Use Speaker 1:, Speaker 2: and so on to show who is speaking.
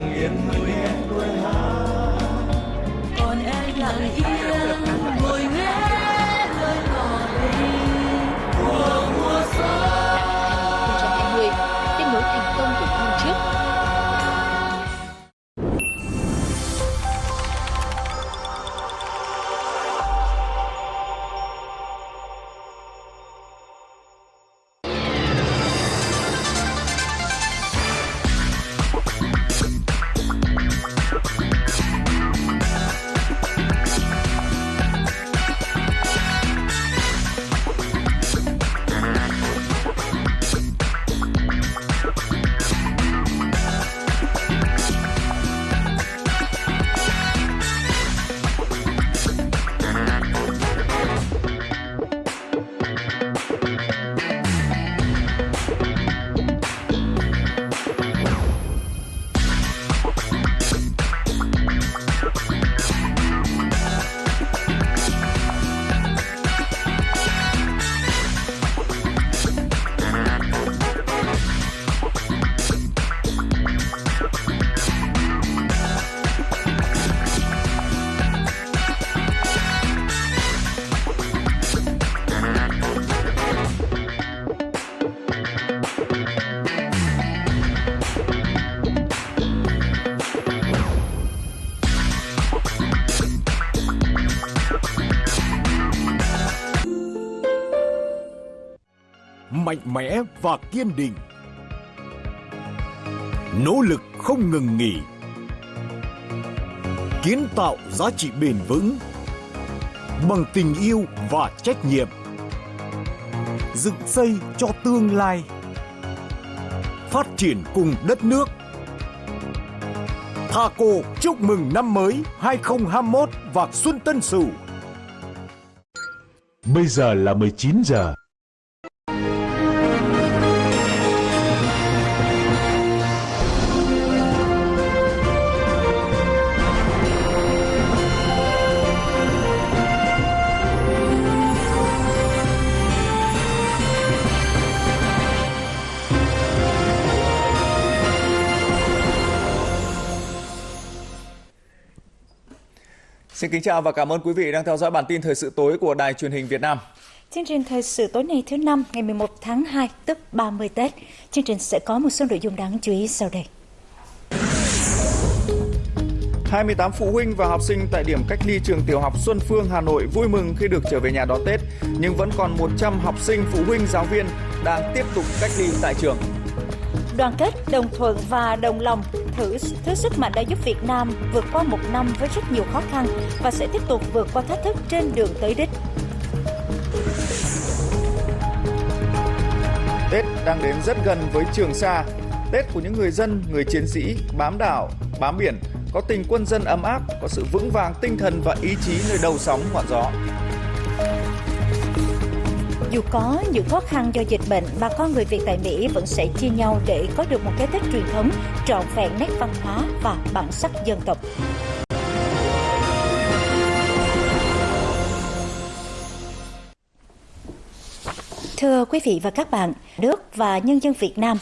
Speaker 1: Yeah.
Speaker 2: Mạnh mẽ và kiên định. Nỗ lực không ngừng nghỉ. Kiến tạo giá trị bền vững. Bằng tình yêu và trách nhiệm. Dựng xây cho tương lai. Phát triển cùng đất nước. Thaco chúc mừng năm mới 2021 và Xuân Tân Sửu.
Speaker 3: Bây giờ là 19 giờ.
Speaker 4: Xin kính chào và cảm ơn quý vị đang theo dõi bản tin thời sự tối của Đài truyền hình Việt Nam.
Speaker 5: Chương trình thời sự tối nay thứ năm ngày 11 tháng 2 tức 30 Tết. Chương trình sẽ có một số nội dung đáng chú ý sau đây.
Speaker 4: 28 phụ huynh và học sinh tại điểm cách ly trường tiểu học Xuân Phương, Hà Nội vui mừng khi được trở về nhà đón Tết, nhưng vẫn còn 100 học sinh, phụ huynh, giáo viên đang tiếp tục cách ly tại trường.
Speaker 5: Đoàn kết, đồng thuận và đồng lòng thử thứ sức mạnh đã giúp Việt Nam vượt qua một năm với rất nhiều khó khăn và sẽ tiếp tục vượt qua thách thức trên đường tới đích.
Speaker 4: Tết đang đến rất gần với Trường Sa. Tết của những người dân, người chiến sĩ bám đảo, bám biển, có tình quân dân ấm áp, có sự vững vàng tinh thần và ý chí nơi đầu sóng ngọn gió.
Speaker 5: Dù có những khó khăn do dịch bệnh, bà con người Việt tại Mỹ vẫn sẽ chia nhau để có được một cái Tết truyền thống trọn vẹn nét văn hóa và bản sắc dân tộc. Thưa quý vị và các bạn, nước và nhân dân Việt Nam